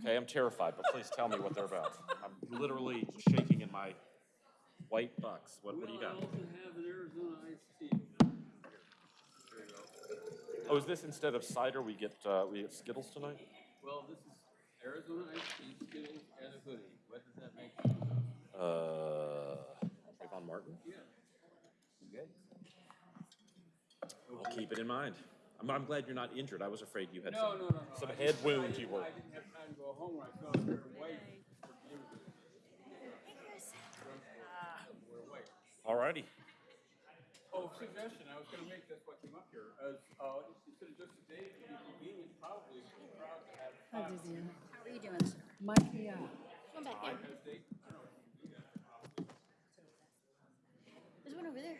Okay, I'm terrified, but please tell me what they're about. I'm literally shaking in my white bucks. What, what do you got? I also have an Arizona iced tea. There you go. Oh, is this instead of cider, we get, uh, we get Skittles tonight? Well, this is Arizona iced tea, Skittles, and a hoodie. What does that make you? Uh, Trayvon Martin? Yeah. Good. I'll keep it in mind. I'm, I'm glad you're not injured. I was afraid you had No, some, no, no, no. some I head didn't- I wound you didn't- were. I didn't have time to go home when I saw her white. We're white. Alrighty. Oh, suggestion, I was gonna make, that's what came up here, as, uh, instead of just a day, it'd be convenient, probably, for the crowd to have. How five are you doing, sir? Mike me up. Come back in. because they- There's one over there.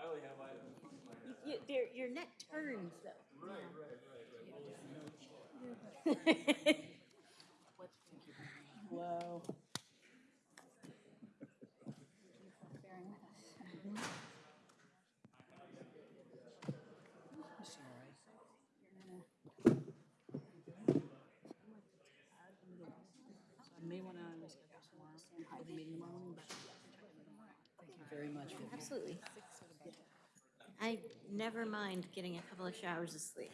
I only have items. You, your, your neck turns though. Right, right, Hello. Bearing with us. I may want to reschedule tomorrow for the meeting tomorrow morning, but thank you very much. Vivian. Absolutely. I never mind getting a couple of showers of sleep.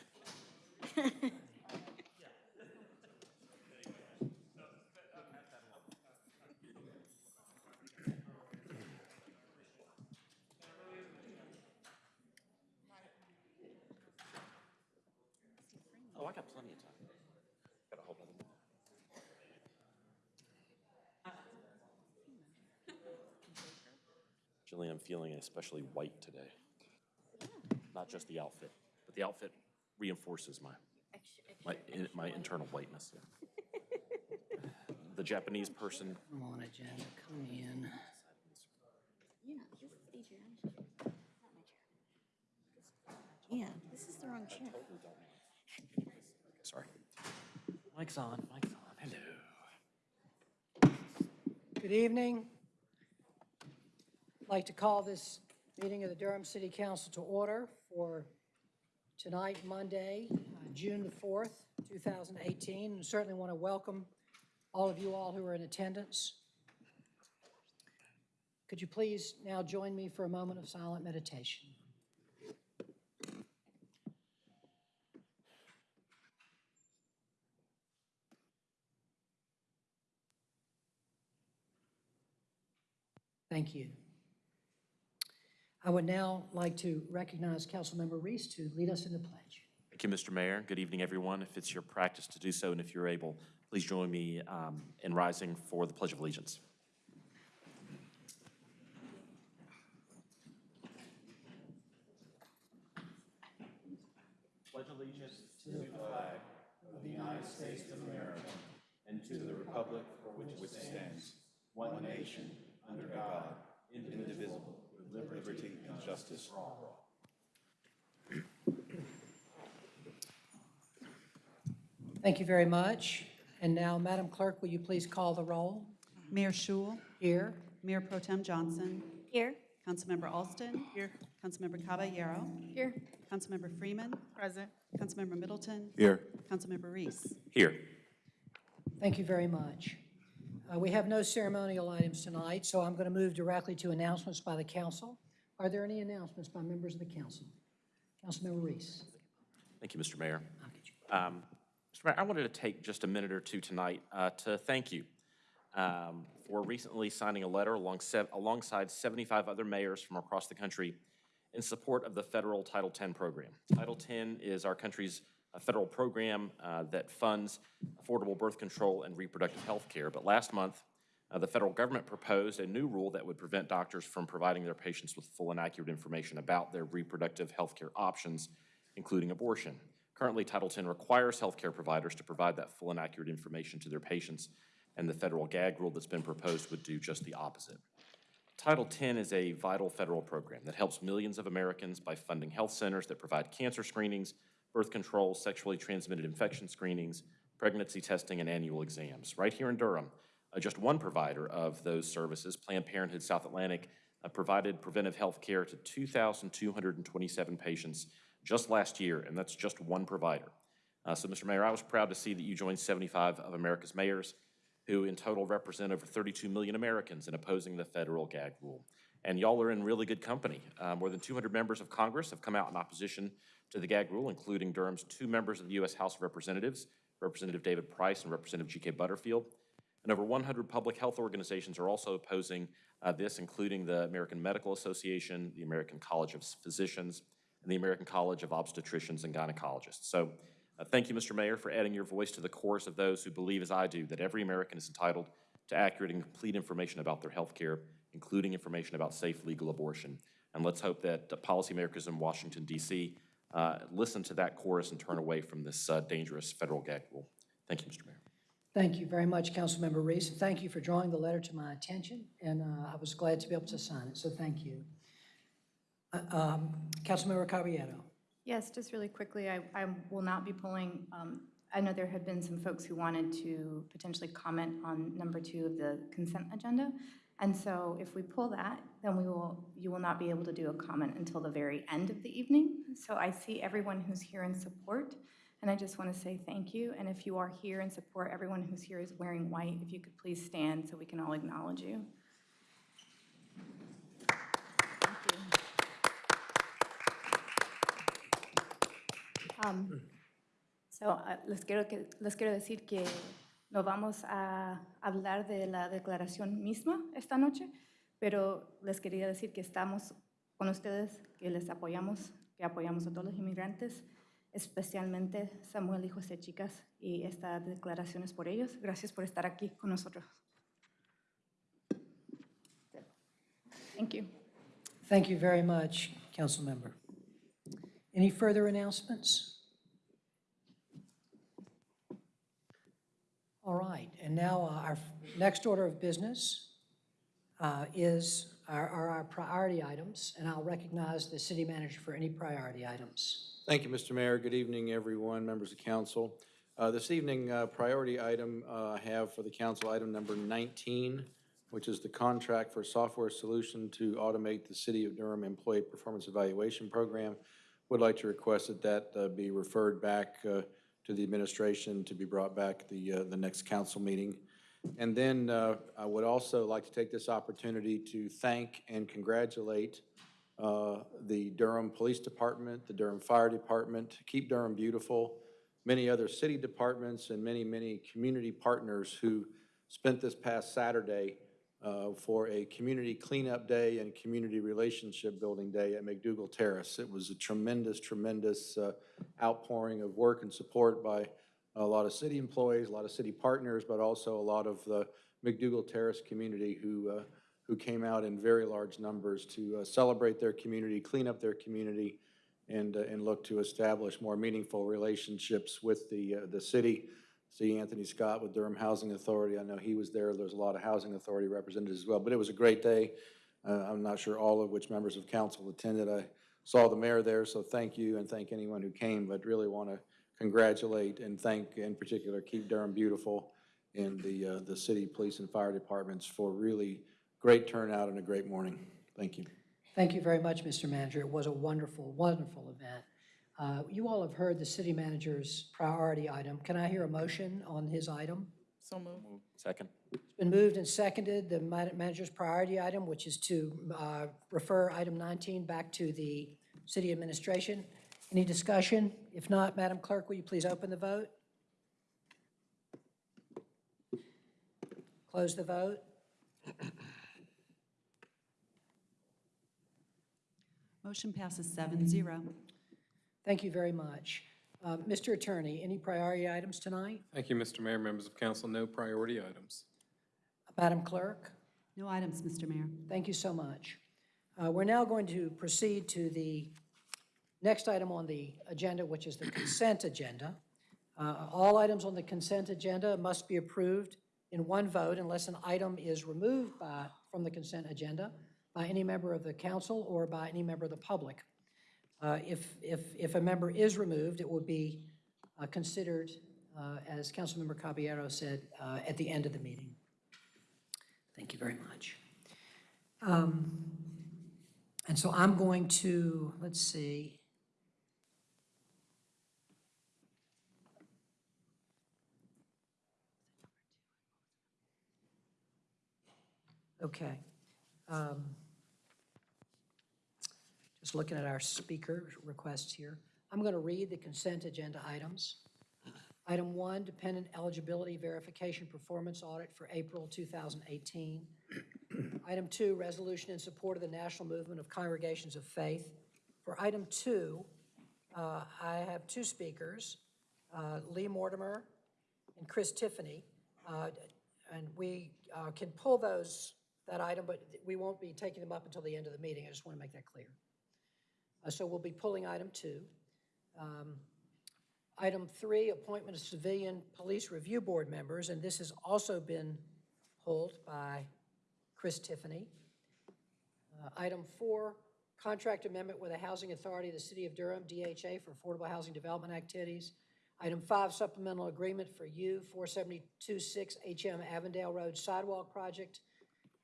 Oh, I got plenty of time. Got a whole other minute. Jillian, I'm feeling especially white today. Not just the outfit, but the outfit reinforces my, Extra, my, extra, in- extra my white. internal whiteness. The Japanese person, Come on, agenda, come in. Yeah, this is Adriana's not my chair. Yeah, this is the wrong chair. sorry. Mic's on, mic's on, hello. Good evening. I'd like to call this meeting of the Durham City Council to order for tonight, Monday, June the 4th, 2018. And certainly want to welcome all of you all who are in attendance. Could you please now join me for a moment of silent meditation? Thank you. I would now like to recognize Councilmember Reece to lead us in the pledge. Thank you, Mr. Mayor. Good evening, everyone. If it's your practice to do so, and if you're able, please join me um, in rising for the Pledge of Allegiance. Pledge allegiance to the flag of the United States of America and to the republic for which it stands, one nation, under God, indivisible, with liberty and justice for all. Thank you very much. And now, Madam Clerk, will you please call the roll? Mayor Schewel, Here. Mayor Pro Tem Johnson, Here, Councilmember Alston. Here. Councilmember Caballero, here. Councilmember Freeman. Present. Councilmember Middleton, Here. Councilmember Reece. Here. Thank you very much. Uh, We have no ceremonial items tonight, so I'm going to move directly to announcements by the council. Are there any announcements by members of the council? Councilmember Reece. Thank you, Mr. Mayor. I'll get you. Um, Mr. Mayor, I wanted to take just a minute or two tonight uh, to thank you um, for recently signing a letter along sev- alongside 75 other mayors from across the country in support of the federal Title X program. Title X is our country's uh, federal program uh, that funds affordable birth control and reproductive health care. But last month, uh, the federal government proposed a new rule that would prevent doctors from providing their patients with full and accurate information about their reproductive health care options, including abortion. Currently, Title X requires healthcare providers to provide that full and accurate information to their patients, and the federal gag rule that's been proposed would do just the opposite. Title X is a vital federal program that helps millions of Americans by funding health centers that provide cancer screenings, birth control, sexually transmitted infection screenings, pregnancy testing, and annual exams. Right here in Durham, uh, just one provider of those services, Planned Parenthood South Atlantic, uh, provided preventive health care to 2,227 patients just last year, and that's just one provider. Uh, So, Mr. Mayor, I was proud to see that you joined 75 of America's mayors, who in total represent over 32 million Americans in opposing the federal gag rule. And y'all are in really good company. Uh, More than 200 members of Congress have come out in opposition to the gag rule, including Durham's two members of the U.S. House of Representatives, Representative David Price and Representative G.K. Butterfield. And over 100 public health organizations are also opposing uh, this, including the American Medical Association, the American College of Physicians, and the American College of Obstetricians and Gynecologists. So uh, thank you, Mr. Mayor, for adding your voice to the chorus of those who believe, as I do, that every American is entitled to accurate and complete information about their health care, including information about safe legal abortion. And let's hope that uh, policymakers in Washington, D.C. uh, listen to that chorus and turn away from this uh, dangerous federal gag rule. Thank you, Mr. Mayor. Thank you very much, Councilmember Reece. and Thank you for drawing the letter to my attention, and uh, I was glad to be able to sign it, so thank you. Uh, um, Councilmember Caballero. Yes, just really quickly, I, I will not be pulling, um, I know there have been some folks who wanted to potentially comment on number two of the consent agenda. And so if we pull that, then we will, you will not be able to do a comment until the very end of the evening. So I see everyone who's here in support, and I just want to say thank you. And if you are here in support, everyone who's here is wearing white, if you could please stand so we can all acknowledge you. You. Um, So, ah, les quiero, que, les quiero decir que no vamos a hablar de la declaración misma esta noche, pero les quería decir que estamos con ustedes, que les apoyamos, que apoyamos a todos los inmigrantes, especialmente Samuel y José Chicas, y esta declaración es por ellos. Gracias por estar aquí con nosotros. Thank you. Thank you very much, Councilmember. Any further announcements? All right, and now uh, our next order of business uh, is our are our priority items, and I'll recognize the city manager for any priority items. Thank you, Mr. Mayor. Good evening, everyone, members of council. Uh, This evening, uh, priority item uh, I have for the council, item number 19, which is the contract for software solution to automate the City of Durham Employee Performance Evaluation Program. Would like to request that that be referred back to the administration to be brought back the, uh, the next council meeting. And then uh, I would also like to take this opportunity to thank and congratulate uh, the Durham Police Department, the Durham Fire Department, Keep Durham Beautiful, many other city departments, and many, many community partners who spent this past Saturday uh, for a community cleanup day and community relationship building day at McDougald Terrace. It was a tremendous, tremendous uh, outpouring of work and support by a lot of city employees, a lot of city partners, but also a lot of the McDougald Terrace community who, uh, who came out in very large numbers to uh, celebrate their community, clean up their community, and, uh, and look to establish more meaningful relationships with the, uh, the city. See Anthony Scott with Durham Housing Authority, I know he was there, there's a lot of housing authority representatives as well, but it was a great day. Uh, I'm not sure all of which members of council attended. I saw the mayor there, so thank you and thank anyone who came, but really want to congratulate and thank in particular Keep Durham Beautiful and the, uh, the city police and fire departments for really great turnout and a great morning. Thank you. Thank you very much, Mr. Manager. It was a wonderful, wonderful event. Uh, You all have heard the city manager's priority item. Can I hear a motion on his item? So moved. Second? It's been moved and seconded, the ma- manager's priority item, which is to uh, refer item 19 back to the city administration. Any discussion? If not, Madam Clerk, will you please open the vote? Close the vote? Motion passes seven zero. Thank you very much. Uh, Mr. Attorney, any priority items tonight? Thank you, Mr. Mayor, members of council. No priority items. Madam Clerk? No items, Mr. Mayor. Thank you so much. Uh, We're now going to proceed to the next item on the agenda, which is the consent agenda. Uh, All items on the consent agenda must be approved in one vote unless an item is removed by, from the consent agenda by any member of the council or by any member of the public. Uh, if, if, if a member is removed, it will be uh, considered, uh, as Councilmember Caballero said, uh, at the end of the meeting. Thank you very much. Um, and so I'm going to, let's see, Okay. Um, just looking at our speaker requests here. I'm going to read the consent agenda items. Item one, dependent eligibility verification performance audit for April 2018. Item two, resolution in support of the national movement of congregations of faith. For item two, uh, I have two speakers, uh, Lee Mortimer and Chris Tiffany. Uh, And we uh, can pull those, that item, but we won't be taking them up until the end of the meeting. I just want to make that clear. Uh, So we'll be pulling item two. Um, Item three, appointment of civilian police review board members, and this has also been pulled by Chris Tiffany. Uh, Item four, contract amendment with the Housing Authority of the City of Durham, DHA, for affordable housing development activities. Item five, supplemental agreement for U 4726 HM Avondale Road Sidewalk Project.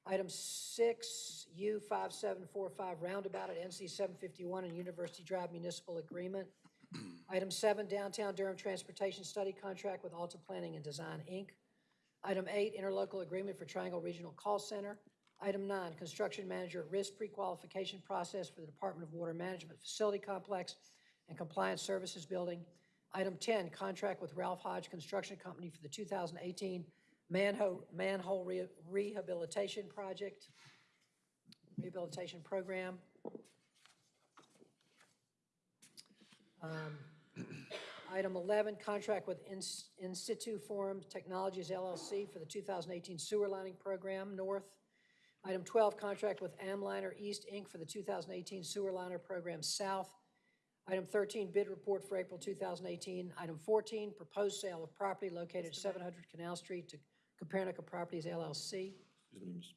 Item six, U 5745 Roundabout at NC 751 and University Drive Municipal Agreement. Item seven, Downtown Durham Transportation Study Contract with Alta Planning and Design, Inc. Item eight, interlocal agreement for Triangle Regional Call Center. Item nine, construction manager at risk pre-qualification process for the Department of Water Management Facility Complex and Compliance Services Building. Item 10, contract with Ralph Hodge Construction Company for the 2018 manhole manhole re- rehabilitation project, rehabilitation program. Um, Item 11, contract with Ins- Insituform Technologies LLC for the 2018 sewer lining program north. Item 12, contract with Amliner East, Inc. for the 2018 sewer liner program south. Item 13, bid report for April 2018. Item 14, proposed sale of property located at 700 Canal Street to Copernica Properties LLC.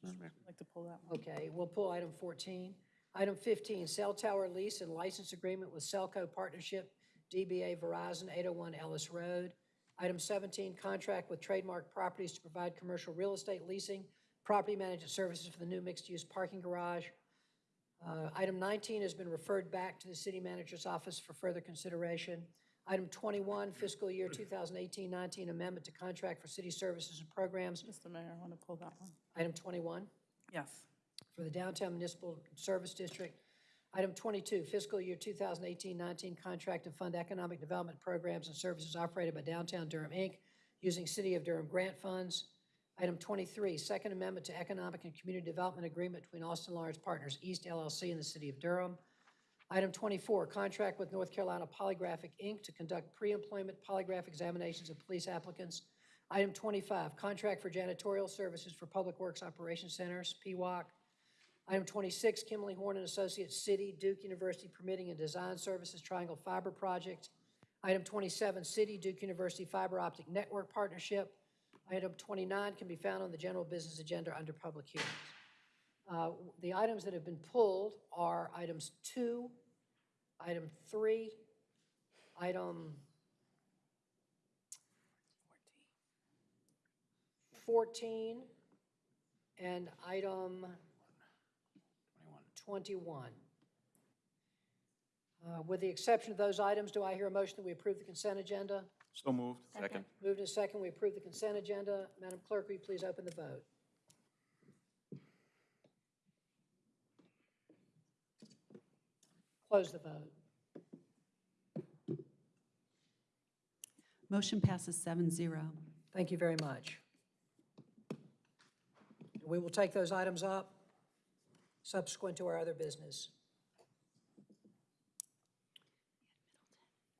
I'd like to pull that one. Okay, we'll pull item 14. Item 15, cell tower lease and license agreement with Cellco Partnership, DBA Verizon, 801 Ellis Road. Item 17, contract with Trademark Properties to provide commercial real estate leasing, property management services for the new mixed-use parking garage. Uh, Item 19 has been referred back to the city manager's office for further consideration. Item 21, fiscal year 2018-19 amendment to contract for city services and programs. Mr. Mayor, I want to pull that one. Item 21 Yes. for the Downtown Municipal Service District. Item 22, fiscal year 2018-19 contract to fund economic development programs and services operated by Downtown Durham, Inc., using City of Durham grant funds. Item 23, second amendment to economic and community development agreement between Austin Lawrence Partners East LLC and the City of Durham. Item 24, contract with North Carolina Polygraphic, Inc. to conduct pre-employment polygraph examinations of police applicants. Item 25, contract for janitorial services for Public Works Operations Centers, PWOC. Item 26, Kimley Horn and Associates City, Duke University Permitting and Design Services Triangle Fiber Project. Item 27, City, Duke University Fiber Optic Network Partnership. Item 29 can be found on the general business agenda under public hearings. Uh, The items that have been pulled are items 2, item 3, item 14, and item 21. Uh, With the exception of those items, do I hear a motion that we approve the consent agenda? So moved. Second. Moved and second, we approve the consent agenda. Madam Clerk, will you please open the vote? Close the vote. Motion passes seven zero. Thank you very much. We will take those items up subsequent to our other business.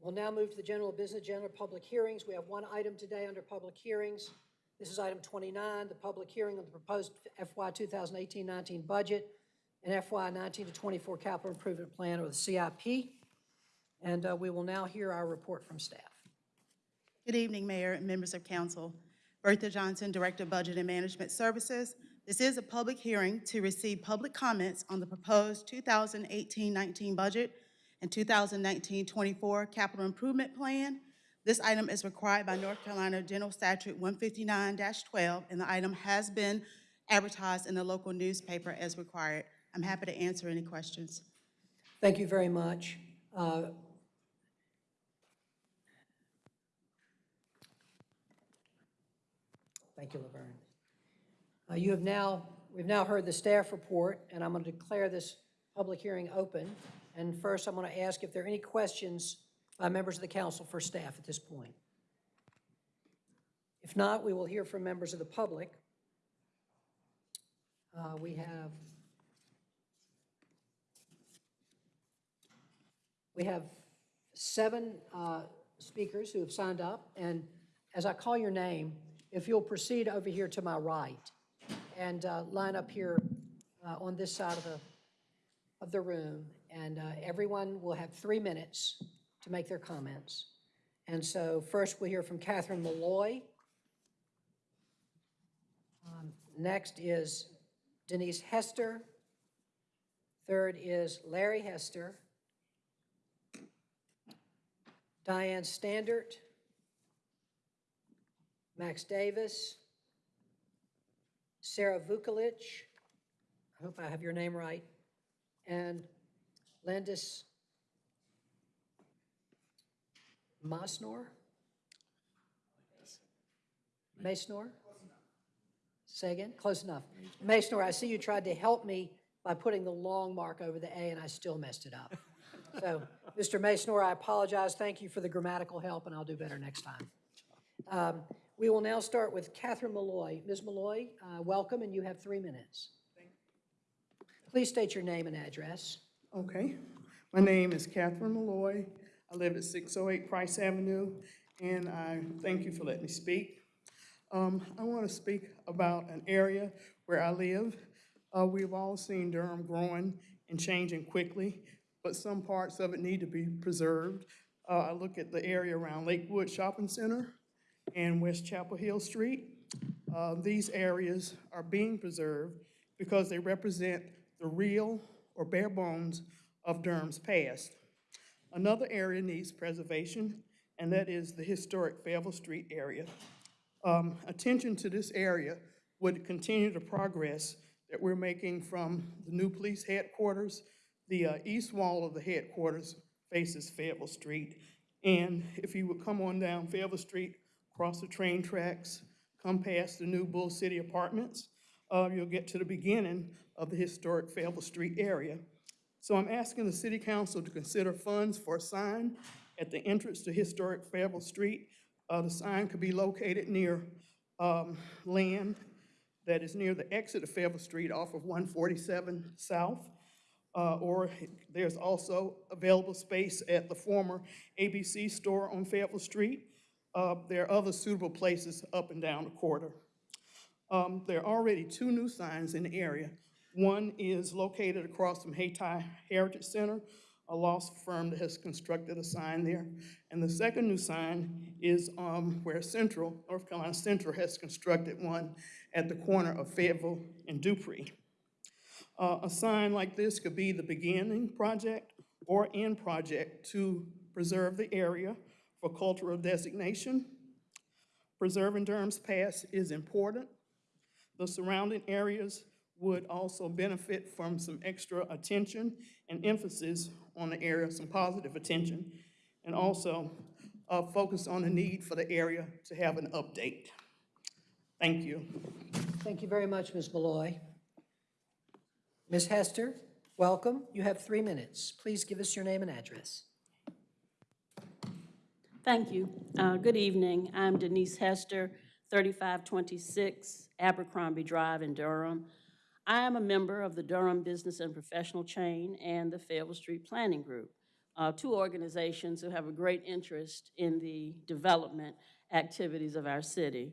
We'll now move to the general business agenda, public hearings. We have one item today under public hearings. This is item 29, the public hearing on the proposed FY 2018-19 budget and FY 19 to 24 capital improvement plan, or the CIP. And uh, we will now hear our report from staff. Good evening, Mayor and members of council. Bertha Johnson, Director of Budget and Management Services. This is a public hearing to receive public comments on the proposed 2018-19 budget and 2019-24 capital improvement plan. This item is required by North Carolina General Statute 159-12, and the item has been advertised in the local newspaper as required. I'm happy to answer any questions. Thank you very much. Uh, Thank you, Laverne. Uh, You have now We've now heard the staff report, and I'm going to declare this public hearing open. And first, I'm going to ask if there are any questions by members of the council for staff at this point. If not, we will hear from members of the public. Uh, We have, we have seven uh, speakers who have signed up, and as I call your name, if you'll proceed over here to my right and uh, line up here uh, on this side of the, of the room, and uh, everyone will have three minutes to make their comments. And so first, we'll hear from Catherine Malloy. Um, Next is Denise Hester. Third is Larry Hester. Diane Standaert. Max Davis. Sarah Vukolich. I hope I have your name right. And Landis Masnor? Masnor? Say again? Close enough. Masnor, I see you tried to help me by putting the long mark over the A, and I still messed it up. So, Mr. Masnor, I apologize. Thank you for the grammatical help, and I'll do better next time. Um, We will now start with Catherine Malloy. Ms. Malloy, uh, welcome, and you have three minutes. Please state your name and address. Okay, my name is Catherine Malloy. I live at 608 Price Avenue, and I thank you for letting me speak. Um, I want to speak about an area where I live. Uh, We've all seen Durham growing and changing quickly, but some parts of it need to be preserved. Uh, I look at the area around Lakewood Shopping Center and West Chapel Hill Street. Uh, These areas are being preserved because they represent the real or bare bones of Durham's past. Another area needs preservation, and that is the historic Fayetteville Street area. Um, Attention to this area would continue the progress that we're making from the new police headquarters. The uh, east wall of the headquarters faces Fayetteville Street. And if you would come on down Fayetteville Street, cross the train tracks, come past the new Bull City Apartments, uh, you'll get to the beginning of the historic Fayetteville Street area. So I'm asking the city council to consider funds for a sign at the entrance to historic Fayetteville Street. Uh, the sign could be located near, um, land that is near the exit of Fayetteville Street off of one forty-seven South. Uh, or there's also available space at the former ABC store on Fayetteville Street. Uh, there are other suitable places up and down the corridor. Um, there are already two new signs in the area. One is located across from Hayti Heritage Center, a law firm that has constructed a sign there. And the second new sign is um, where Central, North Carolina Central has constructed one at the corner of Fayetteville and Dupree. Uh, a sign like this could be the beginning project or end project to preserve the area for cultural designation. Preserving Durham's past is important. The surrounding areas would also benefit from some extra attention and emphasis on the area, some positive attention, and also uh, focus on the need for the area to have an update. Thank you. Thank you very much, Ms. Malloy. Ms. Hester, welcome. You have three minutes. Please give us your name and address. Thank you. Uh, Good evening. I'm Denise Hester, 3526 Abercrombie Drive in Durham. I am a member of the Durham Business and Professional Chain and the Fayetteville Street Planning Group, uh, two organizations who have a great interest in the development activities of our city.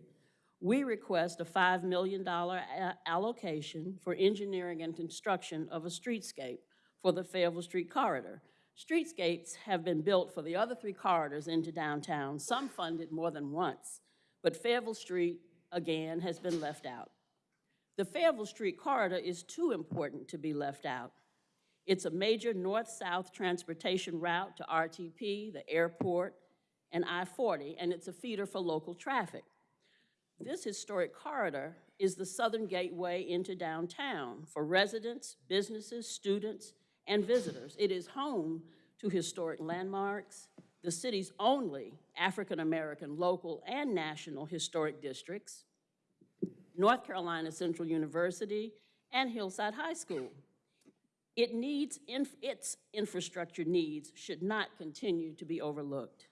We request a $5 million uh, allocation for engineering and construction of a streetscape for the Fayetteville Street corridor. Streetscapes have been built for the other three corridors into downtown, some funded more than once, but Fayetteville Street, again, has been left out. The Fayetteville Street corridor is too important to be left out. It's a major north-south transportation route to RTP, the airport, and I-40, and it's a feeder for local traffic. This historic corridor is the southern gateway into downtown for residents, businesses, students, and visitors. It is home to historic landmarks, the city's only African-American local and national historic districts, North Carolina Central University, and Hillside High School. It needs, inf- its infrastructure needs should not continue to be overlooked.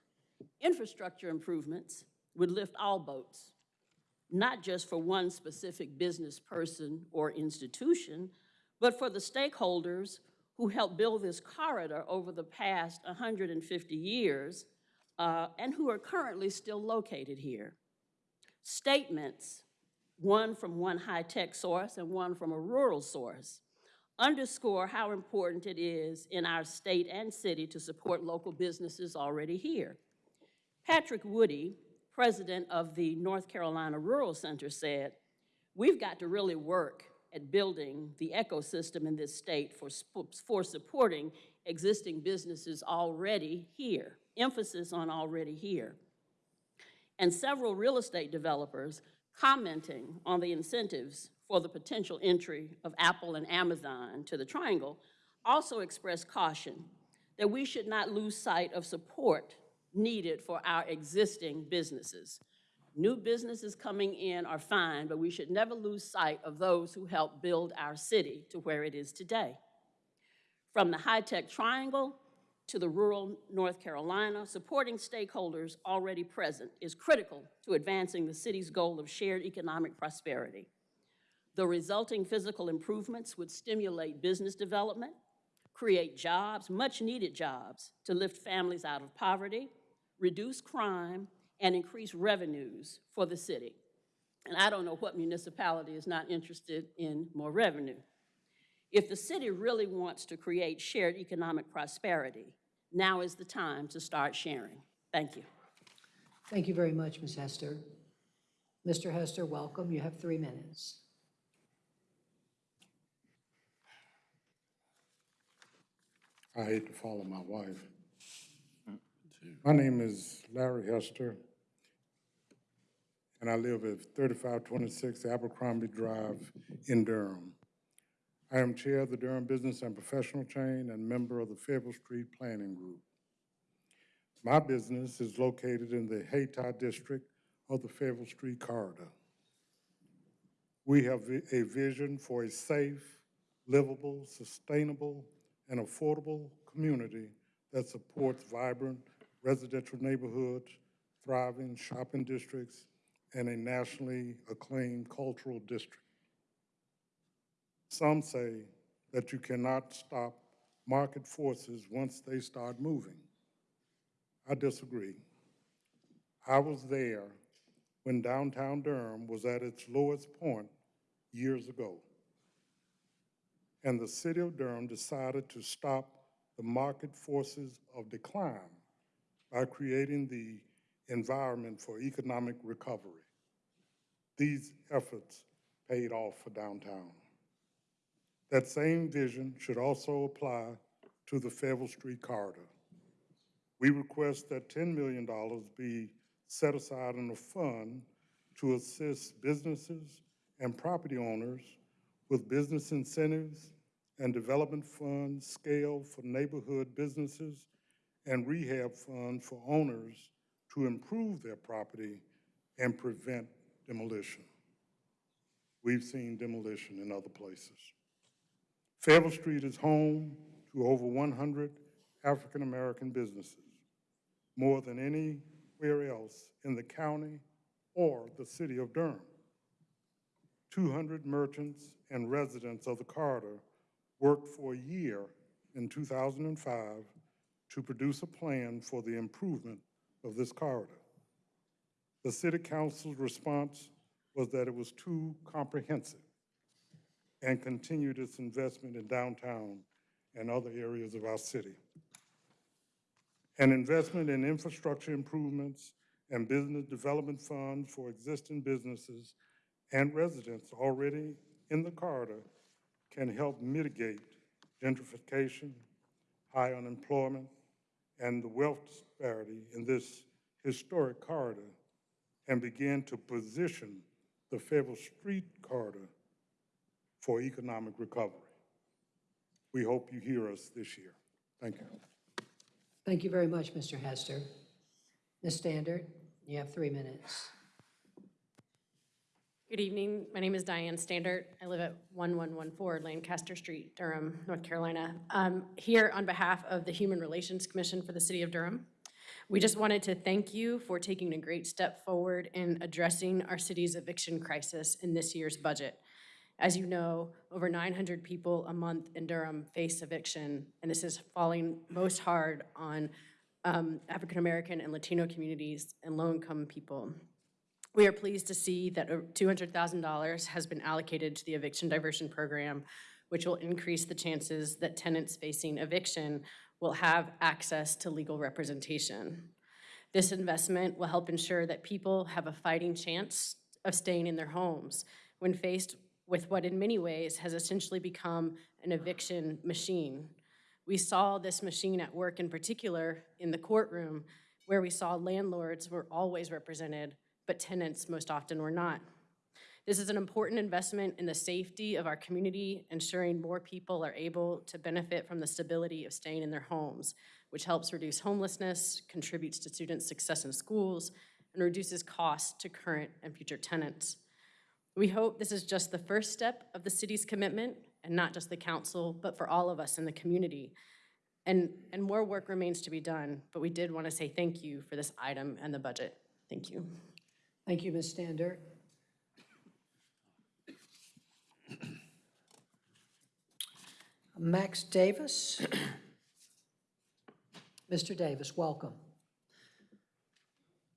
Infrastructure improvements would lift all boats, not just for one specific business person or institution, but for the stakeholders who helped build this corridor over the past 150 years uh, and who are currently still located here. Statements, one from one high-tech source and one from a rural source, underscore how important it is in our state and city to support local businesses already here. Patrick Woodie, president of the North Carolina Rural Center, said, "We've got to really work at building the ecosystem in this state for, for supporting existing businesses already here, emphasis on already here." And several real estate developers commenting on the incentives for the potential entry of Apple and Amazon to the Triangle also expressed caution that we should not lose sight of support needed for our existing businesses. New businesses coming in are fine, but we should never lose sight of those who helped build our city to where it is today. From the high-tech triangle to the rural North Carolina, supporting stakeholders already present is critical to advancing the city's goal of shared economic prosperity. The resulting physical improvements would stimulate business development, create jobs, much-needed jobs, to lift families out of poverty, reduce crime, and increase revenues for the city. And I don't know what municipality is not interested in more revenue. If the city really wants to create shared economic prosperity, now is the time to start sharing. Thank you. Thank you very much, Ms. Hester. Mr. Hester, welcome. You have three minutes. I hate to follow my wife. My name is Larry Hester, and I live at 3526 Abercrombie Drive in Durham. I am Chair of the Durham Business and Professional Chain and member of the Fayetteville Street Planning Group. My business is located in the Hayti District of the Fayetteville Street Corridor. We have a vision for a safe, livable, sustainable, and affordable community that supports vibrant residential neighborhoods, thriving shopping districts, and a nationally acclaimed cultural district. Some say that you cannot stop market forces once they start moving. I disagree. I was there when downtown Durham was at its lowest point years ago. And the city of Durham decided to stop the market forces of decline by creating the environment for economic recovery. These efforts paid off for downtown. That same vision should also apply to the Fayetteville Street corridor. We request that $10 million be set aside in a fund to assist businesses and property owners with business incentives and development funds scaled for neighborhood businesses and rehab funds for owners to improve their property and prevent demolition. We've seen demolition in other places. Fayetteville Street is home to over 100 African-American businesses, more than anywhere else in the county or the city of Durham. 200 merchants and residents of the corridor worked for a year in 2005 to produce a plan for the improvement of this corridor. The city council's response was that it was too comprehensive and continued its investment in downtown and other areas of our city. An investment in infrastructure improvements and business development funds for existing businesses and residents already in the corridor can help mitigate gentrification, high unemployment, and the wealth disparity in this historic corridor and begin to position the Fayetteville Street corridor for economic recovery. We hope you hear us this year. Thank you. Thank you very much, Mr. Hester. Ms. Standaert, you have three minutes. Good evening. My name is Diane Standaert. I live at 1114 Lancaster Street, Durham, North Carolina. I'm here on behalf of the Human Relations Commission for the City of Durham. We just wanted to thank you for taking a great step forward in addressing our city's eviction crisis in this year's budget. As you know, over 900 people a month in Durham face eviction, and this is falling most hard on um, African-American and Latino communities and low-income people. We are pleased to see that uh, $200,000 has been allocated to the eviction diversion program, which will increase the chances that tenants facing eviction will have access to legal representation. This investment will help ensure that people have a fighting chance of staying in their homes when faced with what in many ways has essentially become an eviction machine. We saw this machine at work in particular in the courtroom where we saw landlords were always represented, but tenants most often were not. This is an important investment in the safety of our community, ensuring more people are able to benefit from the stability of staying in their homes, which helps reduce homelessness, contributes to students' success in schools, and reduces costs to current and future tenants. We hope this is just the first step of the city's commitment, and not just the council, but for all of us in the community. And, and more work remains to be done, but we did want to say thank you for this item and the budget. Thank you. Thank you, Ms. Standaert. Max Davis. Mr. Davis, welcome.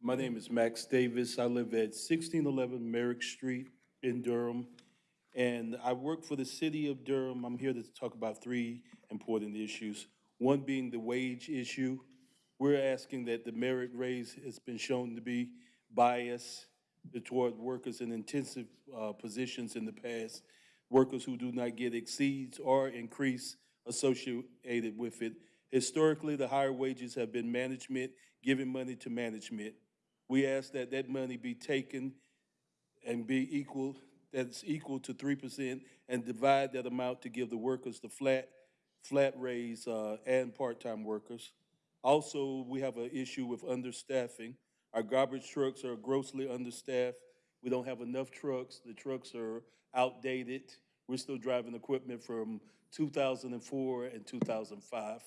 My name is Max Davis. I live at 1611 Merrick Street in Durham, and I work for the city of Durham. I'm here to talk about three important issues. One being the wage issue. We're asking that the merit raise has been shown to be biased toward workers in intensive uh, positions in the past, workers who do not get exceeds or increase associated with it. Historically, the higher wages have been management giving money to management. We ask that that money be taken and be equal, that's equal to three percent, and divide that amount to give the workers the flat, flat raise uh, and part-time workers. Also, we have an issue with understaffing. Our garbage trucks are grossly understaffed. We don't have enough trucks. The trucks are outdated. We're still driving equipment from 2004 and 2005.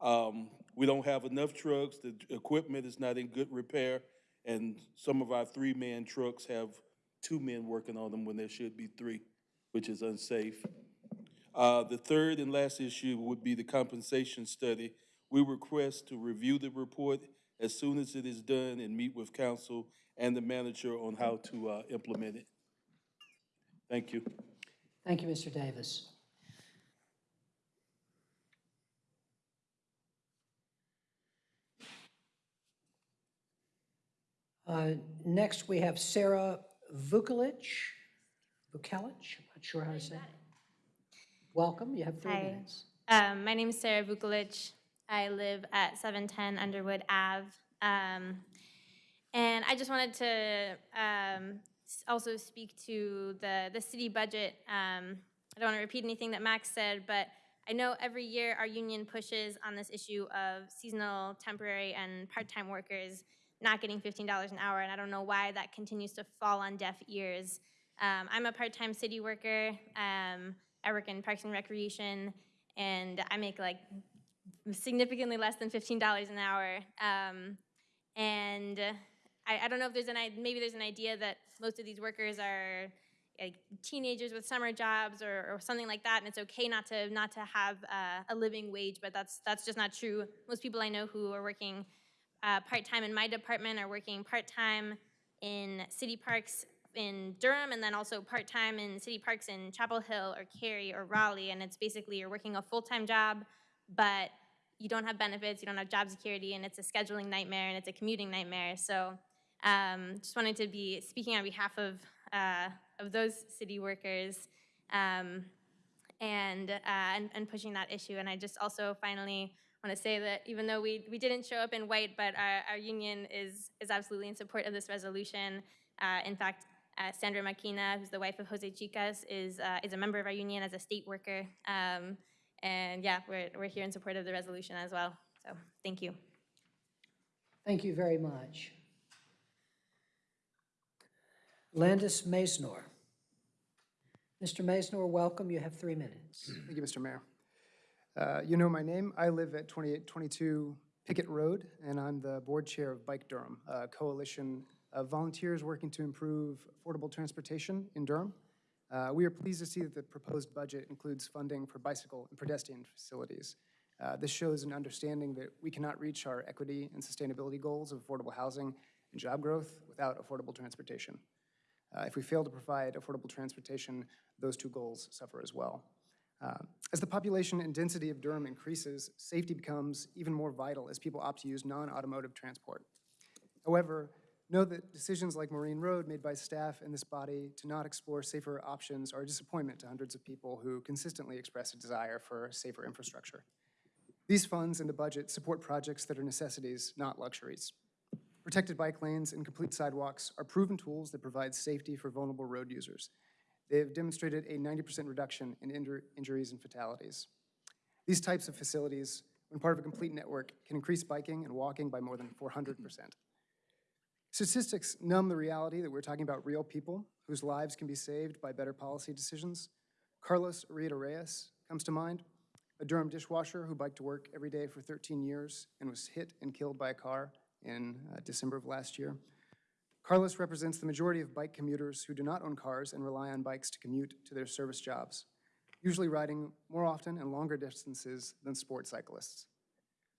Um, we don't have enough trucks. The equipment is not in good repair, and some of our three-man trucks have two men working on them when there should be three, which is unsafe. Uh, the third and last issue would be the compensation study. We request to review the report as soon as it is done and meet with council and the manager on how to uh, implement it. Thank you. Thank you, Mr. Davis. Uh, Next, we have Sarah Vukolich. Vukolich, I'm not sure how to say it. Welcome, you have three Hi. minutes. Um, my name is Sarah Vukolich. I live at 710 Underwood Ave. Um, and I just wanted to um, also speak to the, the city budget. Um, I don't want to repeat anything that Max said, but I know every year our union pushes on this issue of seasonal, temporary, and part-time workers not getting $15 an hour, and I don't know why that continues to fall on deaf ears. Um, I'm a part-time city worker. Um, I work in Parks and Recreation, and I make like significantly less than $15 an hour. Um, and I, I don't know if there's an, maybe there's an idea that most of these workers are like teenagers with summer jobs or, or something like that, and it's okay not to, not to have uh, a living wage, but that's, that's just not true. Most people I know who are working uh, part-time in my department are working part-time in city parks in Durham and then also part-time in city parks in Chapel Hill or Cary or Raleigh. And it's basically you're working a full-time job, but you don't have benefits, you don't have job security, and it's a scheduling nightmare and it's a commuting nightmare. So um, just wanted to be speaking on behalf of, uh, of those city workers um, and, uh, and, and pushing that issue. And I just also finally want to say that even though we, we didn't show up in white, but our, our union is, is absolutely in support of this resolution. Uh, in fact, uh, Sandra Makina, who's the wife of Jose Chicas, is, uh, is a member of our union as a state worker. Um, and yeah, we're, we're here in support of the resolution as well. So thank you. Thank you very much. Landis Maisnor. Mr. Maisnor, welcome. You have three minutes. Thank you, Mr. Mayor. Uh, You know my name. I live at 2822 Pickett Road, and I'm the board chair of Bike Durham, a coalition of volunteers working to improve affordable transportation in Durham. Uh, We are pleased to see that the proposed budget includes funding for bicycle and pedestrian facilities. Uh, This shows an understanding that we cannot reach our equity and sustainability goals of affordable housing and job growth without affordable transportation. Uh, If we fail to provide affordable transportation, those two goals suffer as well. Uh, As the population and density of Durham increases, safety becomes even more vital as people opt to use non-automotive transport. However, know that decisions like Morreene Road made by staff in this body to not explore safer options are a disappointment to hundreds of people who consistently express a desire for safer infrastructure. These funds and the budget support projects that are necessities, not luxuries. Protected bike lanes and complete sidewalks are proven tools that provide safety for vulnerable road users. They have demonstrated a 90% reduction in injur- injuries and fatalities. These types of facilities, when part of a complete network, can increase biking and walking by more than 400%. Statistics numb the reality that we're talking about real people whose lives can be saved by better policy decisions. Carlos Arrieta Reyes comes to mind, a Durham dishwasher who biked to work every day for 13 years and was hit and killed by a car in uh, December of last year. Carlos represents the majority of bike commuters who do not own cars and rely on bikes to commute to their service jobs, usually riding more often and longer distances than sport cyclists.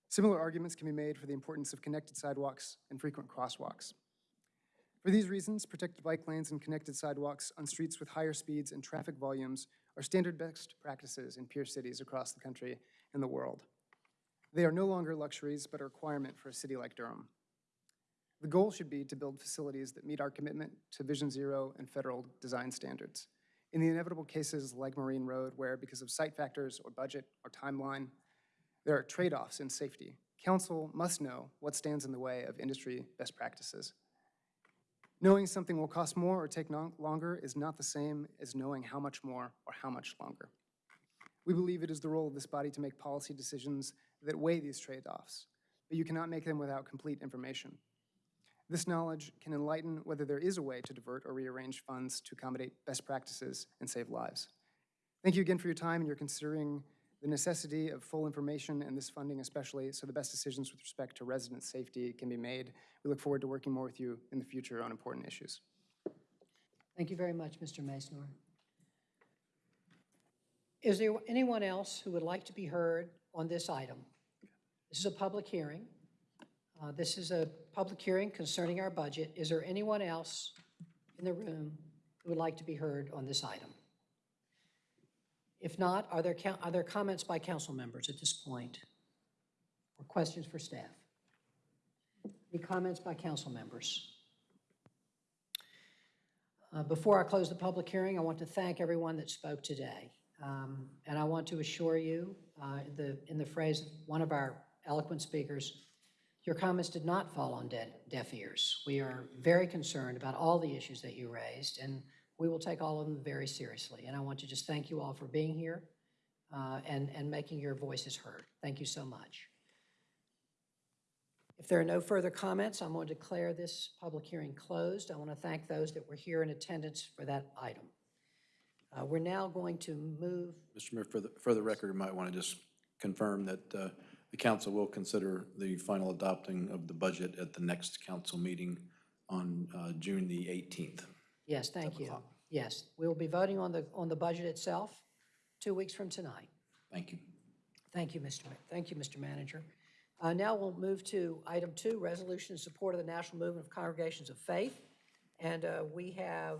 Similar arguments can be made for the importance of connected sidewalks and frequent crosswalks. For these reasons, protected bike lanes and connected sidewalks on streets with higher speeds and traffic volumes are standard best practices in peer cities across the country and the world. They are no longer luxuries, but a requirement for a city like Durham. The goal should be to build facilities that meet our commitment to Vision Zero and federal design standards. In the inevitable cases like Morreene Road, where because of site factors or budget or timeline, there are trade-offs in safety, council must know what stands in the way of industry best practices. Knowing something will cost more or take longer is not the same as knowing how much more or how much longer. We believe it is the role of this body to make policy decisions that weigh these trade-offs, but you cannot make them without complete information. This knowledge can enlighten whether there is a way to divert or rearrange funds to accommodate best practices and save lives. Thank you again for your time and your considering the necessity of full information and this funding especially, so the best decisions with respect to resident safety can be made. We look forward to working more with you in the future on important issues. Thank you very much, Mr. Maisnor. Is there anyone else who would like to be heard on this item? This is a public hearing. Uh, This is a public hearing concerning our budget. Is there anyone else in the room who would like to be heard on this item? If not, are there, are there comments by council members at this point? Or questions for staff? Any comments by council members? Uh, Before I close the public hearing, I want to thank everyone that spoke today. Um, And I want to assure you, uh, the, in the phrase of one of our eloquent speakers, your comments did not fall on dead, deaf ears. We are very concerned about all the issues that you raised, and we will take all of them very seriously. And I want to just thank you all for being here uh, and, and making your voices heard. Thank you so much. If there are no further comments, I'm going to declare this public hearing closed. I want to thank those that were here in attendance for that item. Uh, We're now going to move, Mr. Mayor, for the, for the record, you might want to just confirm that uh, the council will consider the final adopting of the budget at the next council meeting on uh, June the 18th. yes, thank you. Yes, we will be voting on the, on the budget itself two weeks from tonight. Thank you. Thank you, Mr. Ma- Thank you, Mr. Manager. Uh, Now we'll move to item two, resolution in support of the National Movement of Congregations of Faith. And uh, we have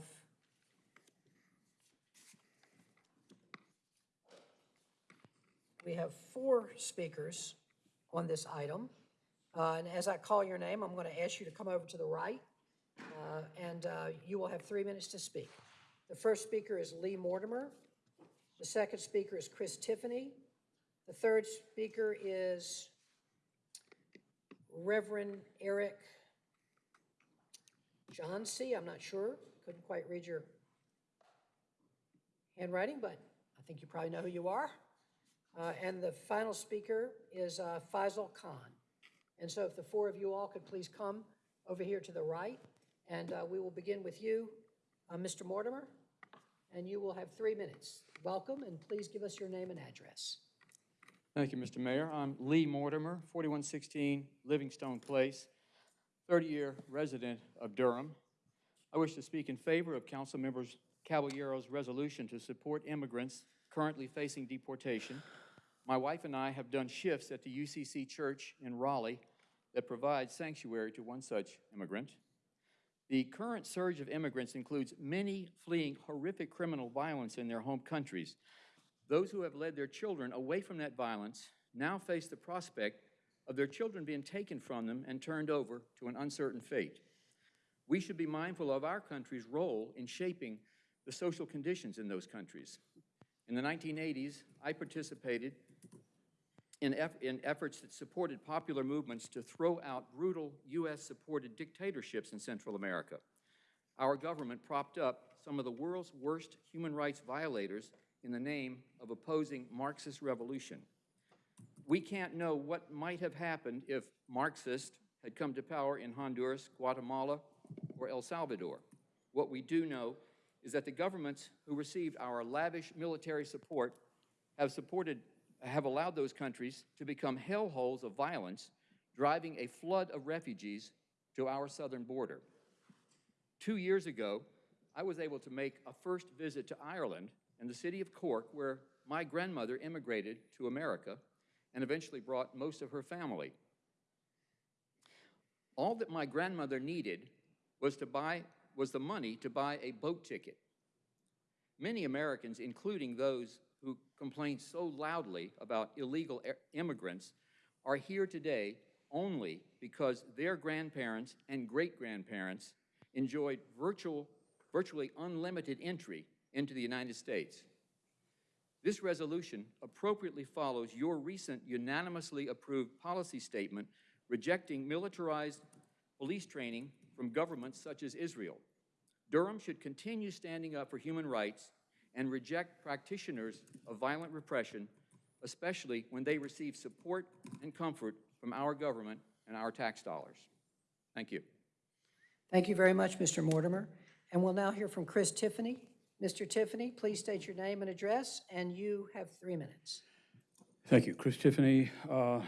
we have four speakers on this item. Uh, And as I call your name, I'm going to ask you to come over to the right, uh, and uh, you will have three minutes to speak. The first speaker is Lee Mortimer. The second speaker is Chris Tiffany. The third speaker is Reverend Eric Johnsey. I'm not sure, couldn't quite read your handwriting, but I think you probably know who you are. Uh, And the final speaker is uh, Faisal Khan. And so if the four of you all could please come over here to the right, and uh, we will begin with you, Uh, Mr. Mortimer, and you will have three minutes. Welcome, and please give us your name and address. Thank you, Mr. Mayor. I'm Lee Mortimer, 4116 Livingstone Place, 30-year resident of Durham. I wish to speak in favor of Council Members Caballero's resolution to support immigrants currently facing deportation. My wife and I have done shifts at the UCC Church in Raleigh that provides sanctuary to one such immigrant. The current surge of immigrants includes many fleeing horrific criminal violence in their home countries. Those who have led their children away from that violence now face the prospect of their children being taken from them and turned over to an uncertain fate. We should be mindful of our country's role in shaping the social conditions in those countries. In the 1980s, I participated in, eff in efforts that supported popular movements to throw out brutal U.S.-supported dictatorships in Central America. Our government propped up some of the world's worst human rights violators in the name of opposing Marxist revolution. We can't know what might have happened if Marxists had come to power in Honduras, Guatemala, or El Salvador. What we do know is that the governments who received our lavish military support have supported have allowed those countries to become hellholes of violence, driving a flood of refugees to our southern border. Two years ago, I was able to make a first visit to Ireland and the city of Cork, where my grandmother immigrated to America and eventually brought most of her family. All that my grandmother needed was to buy was the money to buy a boat ticket. Many Americans, including those who complain so loudly about illegal immigrants, are here today only because their grandparents and great-grandparents enjoyed virtual, virtually unlimited entry into the United States. This resolution appropriately follows your recent unanimously approved policy statement rejecting militarized police training from governments such as Israel. Durham should continue standing up for human rights and reject practitioners of violent repression, especially when they receive support and comfort from our government and our tax dollars. Thank you. Thank you very much, Mr. Mortimer. And we'll now hear from Chris Tiffany. Mr. Tiffany, please state your name and address, and you have three minutes. Thank you. Chris Tiffany, uh,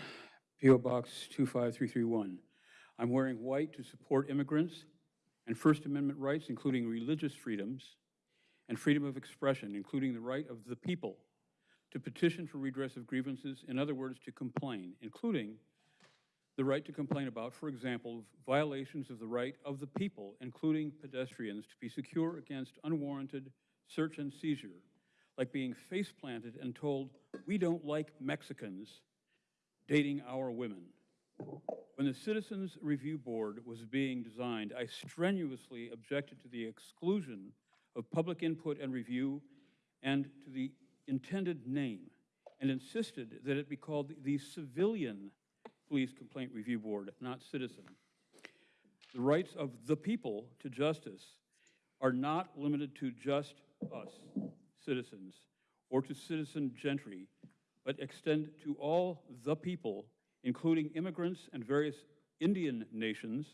P.O. Box 25331. I'm wearing white to support immigrants and First Amendment rights, including religious freedoms and freedom of expression, including the right of the people to petition for redress of grievances, in other words, to complain, including the right to complain about, for example, violations of the right of the people, including pedestrians, to be secure against unwarranted search and seizure, like being face planted and told, we don't like Mexicans dating our women. When the Citizens Review Board was being designed, I strenuously objected to the exclusion of public input and review and to the intended name and insisted that it be called the Civilian Police Complaint Review Board, not citizen. The rights of the people to justice are not limited to just us, citizens, or to citizen gentry, but extend to all the people, including immigrants and various Indian nations,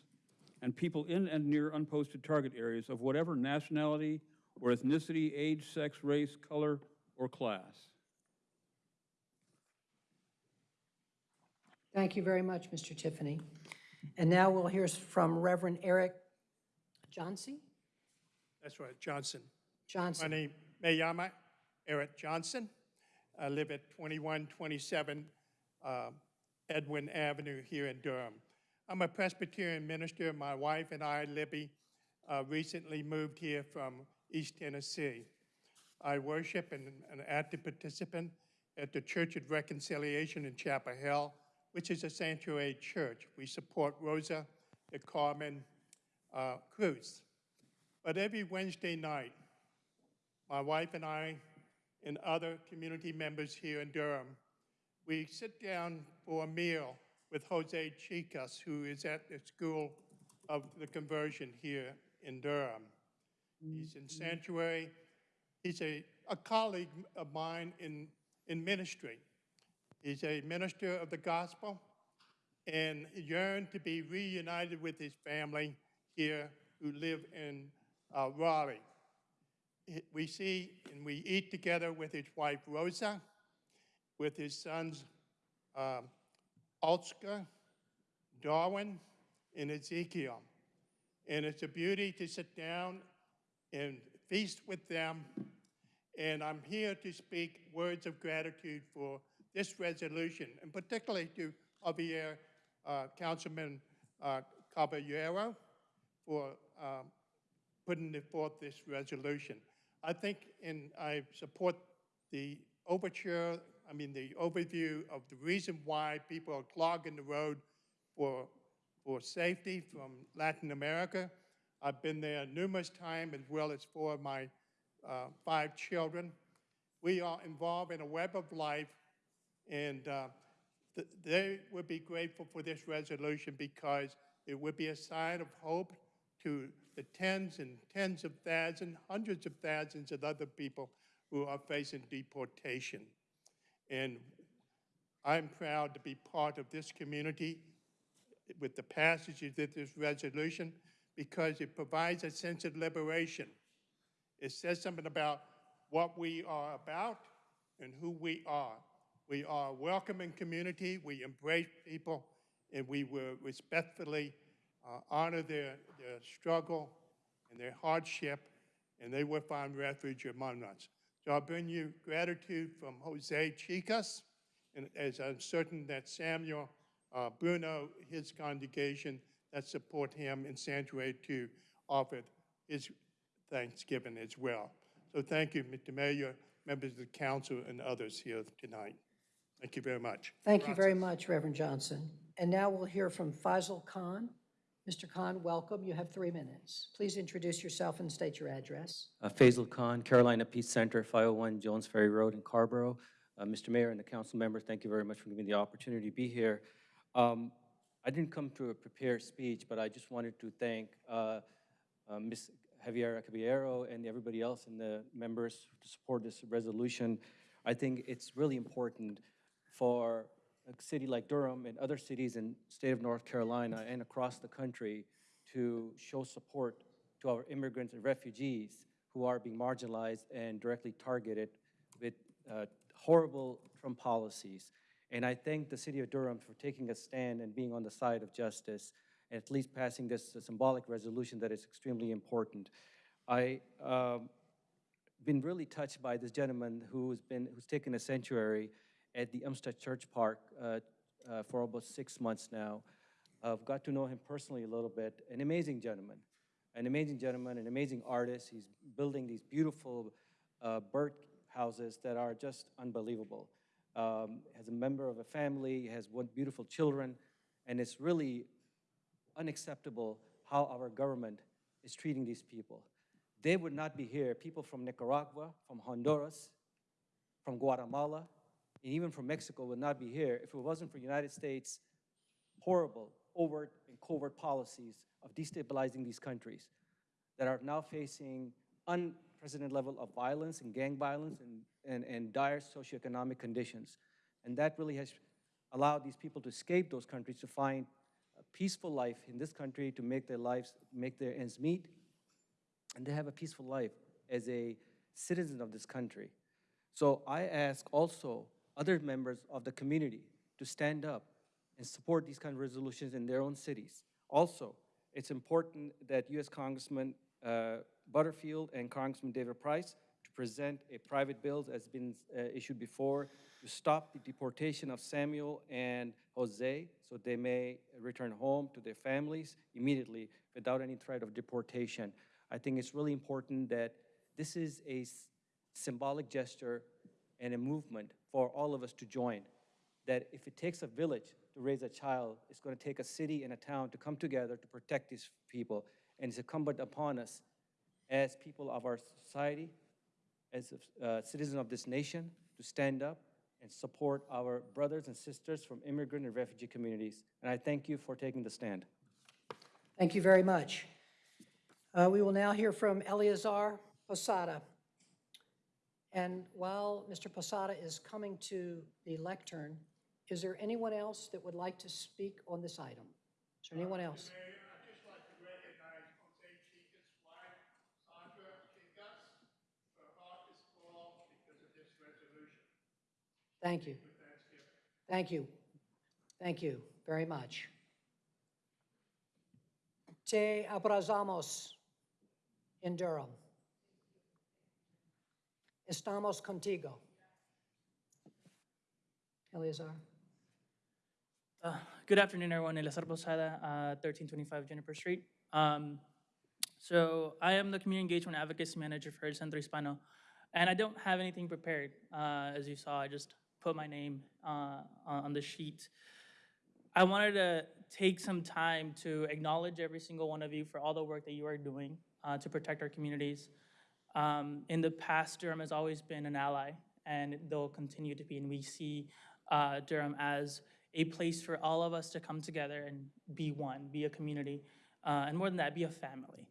and people in and near unposted target areas of whatever nationality or ethnicity, age, sex, race, color, or class. Thank you very much, Mr. Tiffany. And now we'll hear from Reverend Eric Johnson. That's right, Johnson. Johnson. My name, Mayama Eric Johnson. I live at 2127 uh, Edwin Avenue here in Durham. I'm a Presbyterian minister. My wife and I, Libby, uh, recently moved here from East Tennessee. I worship and an active participant at the Church of Reconciliation in Chapel Hill, which is a sanctuary church. We support Rosa del Carmen uh, Cruz. But every Wednesday night, my wife and I and other community members here in Durham, we sit down for a meal with Jose Chicas, who is at the School of the Conversion here in Durham. He's in sanctuary. He's a, a colleague of mine in, in ministry. He's a minister of the gospel and yearned to be reunited with his family here who live in uh, Raleigh. we see and we eat together with his wife Rosa, with his sons um, Oscar, Darwin, and Ezekiel. And it's a beauty to sit down and feast with them. And I'm here to speak words of gratitude for this resolution, and particularly to Javier, uh, Councilman uh, Caballero, for um, putting forth this resolution. I think, and I support the overture, I mean, the overview of the reason why people are clogging the road for, for safety from Latin America. I've been there numerous times, as well as four of my uh, five children. We are involved in a web of life, and uh, th- they would be grateful for this resolution because it would be a sign of hope to the tens and tens of thousands, hundreds of thousands of other people who are facing deportation. And I'm proud to be part of this community with the passage of this resolution because it provides a sense of liberation. It says something about what we are about and who we are. We are a welcoming community, we embrace people, and we will respectfully uh, honor their, their struggle and their hardship, and they will find refuge among us. So I bring you gratitude from Jose Chicas, and as I'm certain that Samuel uh, Bruno, his congregation that support him in Sanctuary to offer his thanksgiving as well. So thank you, Mr. Mayor, members of the council, and others here tonight. Thank you very much. Thank you very much, Reverend Johnson. And now we'll hear from Faisal Khan. Mr. Khan, welcome. You have three minutes. Please introduce yourself and state your address. Uh, Faisal Khan, Carolina Peace Center, 501 Jones Ferry Road in Carrboro. Uh, Mr. Mayor and the council members, thank you very much for giving me the opportunity to be here. Um, I didn't come to a prepared speech, but I just wanted to thank uh, uh, Ms. Javiera Caballero and everybody else and the members to support this resolution. I think it's really important for a city like Durham and other cities in state of North Carolina and across the country to show support to our immigrants and refugees who are being marginalized and directly targeted with uh, horrible Trump policies. And I thank the city of Durham for taking a stand and being on the side of justice, at least passing this symbolic resolution that is extremely important. I um, been really touched by this gentleman who's been who's taken a sanctuary at the Umstead Church Park uh, uh, for about six months now. I've got to know him personally a little bit. An amazing gentleman, an amazing gentleman, an amazing artist. He's building these beautiful uh, bird houses that are just unbelievable. Um, has a member of a family, has one beautiful children, and it's really unacceptable how our government is treating these people. They would not be here. People from Nicaragua, from Honduras, from Guatemala, and even from Mexico would not be here if it wasn't for the United States horrible, overt, and covert policies of destabilizing these countries that are now facing unprecedented level of violence and gang violence and, and, and dire socioeconomic conditions. And that really has allowed these people to escape those countries to find a peaceful life in this country, to make their lives, make their ends meet, and to have a peaceful life as a citizen of this country. So I ask also other members of the community to stand up and support these kind of resolutions in their own cities. Also, it's important that U.S. Congressman uh, Butterfield and Congressman David Price to present a private bill has been uh, issued before to stop the deportation of Samuel and Jose so they may return home to their families immediately without any threat of deportation. I think it's really important that this is a symbolic gesture and a movement for all of us to join. That if it takes a village to raise a child, it's going to take a city and a town to come together to protect these people. And it's incumbent upon us as people of our society, as uh, citizens of this nation, to stand up and support our brothers and sisters from immigrant and refugee communities. And I thank you for taking the stand. Thank you very much. Uh, We will now hear from Eleazar Posada. And while Mr. Posada is coming to the lectern, is there anyone else that would like to speak on this item? Is there anyone else? Thank you. Thank you. Thank you very much. Te abrazamos in Durham. Estamos contigo. Eleazar? Uh, Good afternoon, everyone. Eleazar Posada, uh, 1325 Juniper Street. Um, So I am the Community Engagement Advocacy Manager for El Centro Hispano, and I don't have anything prepared. Uh, As you saw, I just put my name uh, on the sheet. I wanted to take some time to acknowledge every single one of you for all the work that you are doing uh, to protect our communities. Um, In the past, Durham has always been an ally, and they'll continue to be, and we see uh, Durham as a place for all of us to come together and be one, be a community, uh, and more than that, be a family.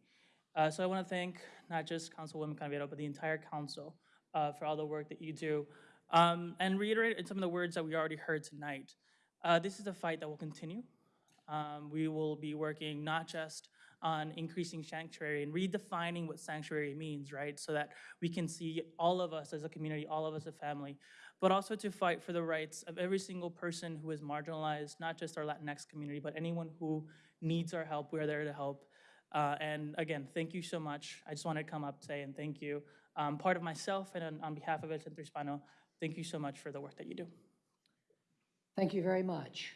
Uh, So I want to thank not just Councilwoman Caballero, but the entire council uh, for all the work that you do. Um, And reiterate some of the words that we already heard tonight. Uh, This is a fight that will continue. Um, We will be working not just on increasing sanctuary and redefining what sanctuary means, right? So that we can see all of us as a community, all of us a family, but also to fight for the rights of every single person who is marginalized, not just our Latinx community, but anyone who needs our help. We're there to help. Uh, And again, thank you so much. I just wanted to come up today and thank you. Um, Part of myself and on- on behalf of El Centro Hispano, thank you so much for the work that you do. Thank you very much.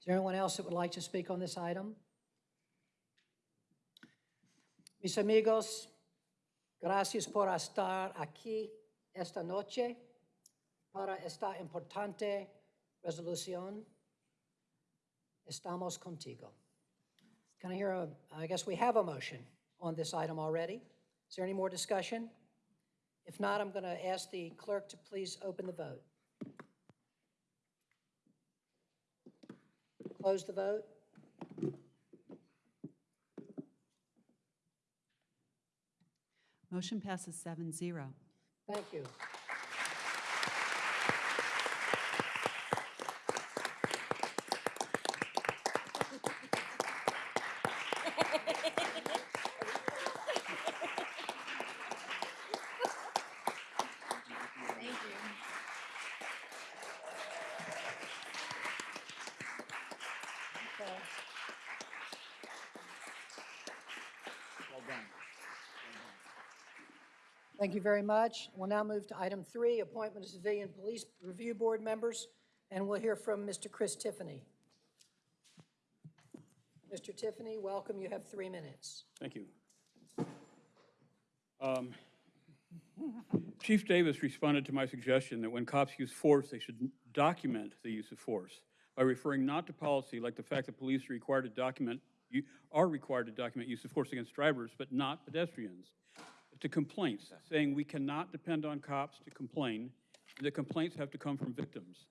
Is there anyone else that would like to speak on this item? Mis amigos, gracias por estar aquí esta noche para esta importante resolución. Estamos contigo. Can I hear a, I guess we have a motion on this item already. Is there any more discussion? If not, I'm going to ask the clerk to please open the vote. Close the vote. Motion passes seven zero. Thank you. Thank you very much. We'll now move to item three, appointment of civilian police review board members, and we'll hear from Mr. Chris Tiffany. Mr. Tiffany, welcome. You have three minutes. Thank you. Um, Chief Davis responded to my suggestion that when cops use force, they should document the use of force by referring not to policy like the fact that police are required to document, are required to document use of force against drivers, but not pedestrians, to complaints, saying we cannot depend on cops to complain, and that complaints have to come from victims.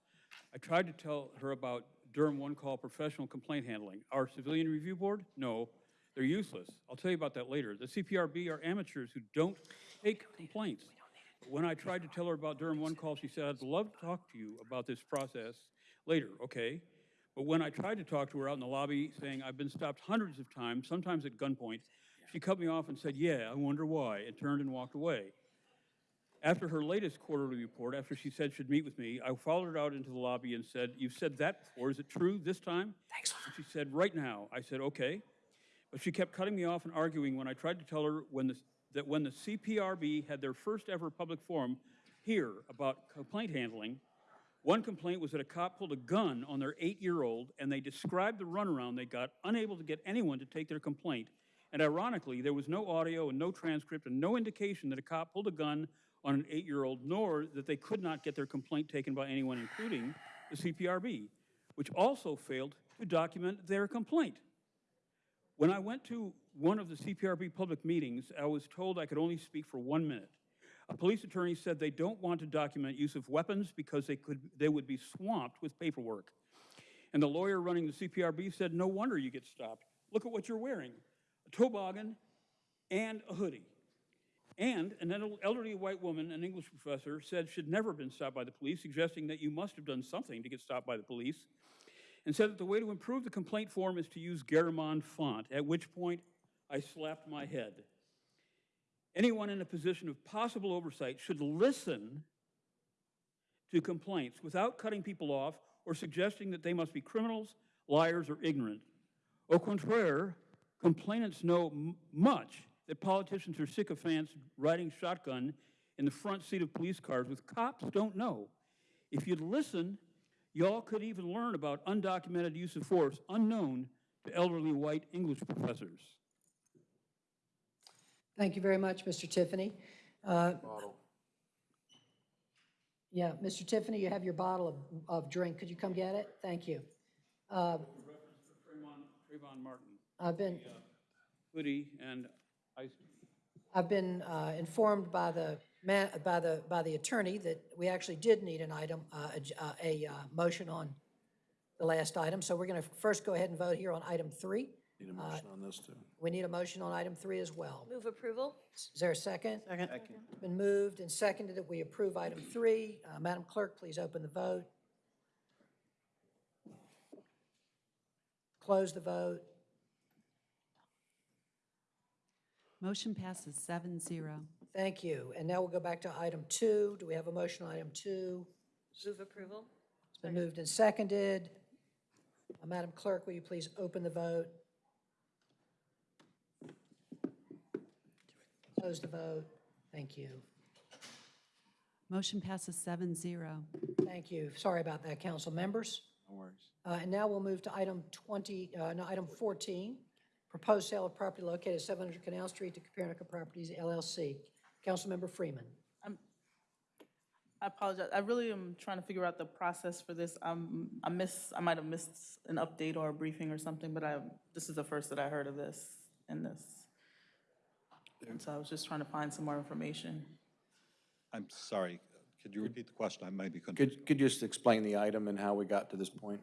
I tried to tell her about Durham One Call professional complaint handling. Our civilian review board? No, they're useless. I'll tell you about that later. The CPRB are amateurs who don't take complaints. But When I tried to tell her about Durham One Call, she said, I'd love to talk to you about this process later, okay? But when I tried to talk to her out in the lobby, saying, I've been stopped hundreds of times, sometimes at gunpoint, she cut me off and said, yeah, I wonder why, and turned and walked away. After her latest quarterly report, after she said she'd meet with me, I followed her out into the lobby and said, you've said that before, is it true this time? Thanks. She said, right now. I said, okay. But she kept cutting me off and arguing when I tried to tell her when the, that when the CPRB had their first ever public forum here about complaint handling, one complaint was that a cop pulled a gun on their eight-year-old, and they described the runaround they got, unable to get anyone to take their complaint. And ironically, there was no audio and no transcript and no indication that a cop pulled a gun on an eight-year-old, nor that they could not get their complaint taken by anyone, including the CPRB, which also failed to document their complaint. When I went to one of the CPRB public meetings, I was told I could only speak for one minute. A police attorney said they don't want to document use of weapons because they could, they would be swamped with paperwork. And the lawyer running the CPRB said, no wonder you get stopped. Look at what you're wearing, a toboggan and a hoodie. And an elderly white woman, an English professor, said she'd never been stopped by the police, suggesting that you must have done something to get stopped by the police, and said that the way to improve the complaint form is to use Garamond font, at which point I slapped my head. Anyone in a position of possible oversight should listen to complaints without cutting people off or suggesting that they must be criminals, liars, or ignorant. Au contraire, complainants know m- much that politicians are sycophants riding shotgun in the front seat of police cars with cops don't know. If you'd listen, y'all could even learn about undocumented use of force unknown to elderly white English professors. Thank you very much, Mr. Tiffany. Uh, Yeah, Mr. Tiffany, you have your bottle of, of drink. Could you come get it? Thank you. Uh, Trayvon Martin, I've been, hoodie, and ice. I've been uh, informed by the, ma- by the, by the attorney that we actually did need an item, uh, a j- uh, a uh, motion on the last item. So we're going to first go ahead and vote here on item three. Need a motion on this, too. We need a motion on item three as well. Move approval? Is there a second? Second. Been moved and seconded that we approve item three. Uh, Madam Clerk, please open the vote. Close the vote. Motion passes seven zero. Thank you. And now we'll go back to item two. Do we have a motion on item two? Move approval? It's been moved and seconded. Uh, Madam Clerk, will you please open the vote? Close the vote. Thank you. Motion passes seven zero. Thank you. Sorry about that, council members. No worries. Uh, And now we'll move to item 20, uh, no, item 14, proposed sale of property located at 700 Canal Street to Copernica Properties LLC. Councilmember Freeman. I apologize. I really am trying to figure out the process for this. Um, I miss, I might have missed an update or a briefing or something, but I, this is the first that I heard of this in this. And so I was just trying to find some more information. I'm sorry, could you repeat the question? I maybe couldn't. Could, could you just explain the item and how we got to this point?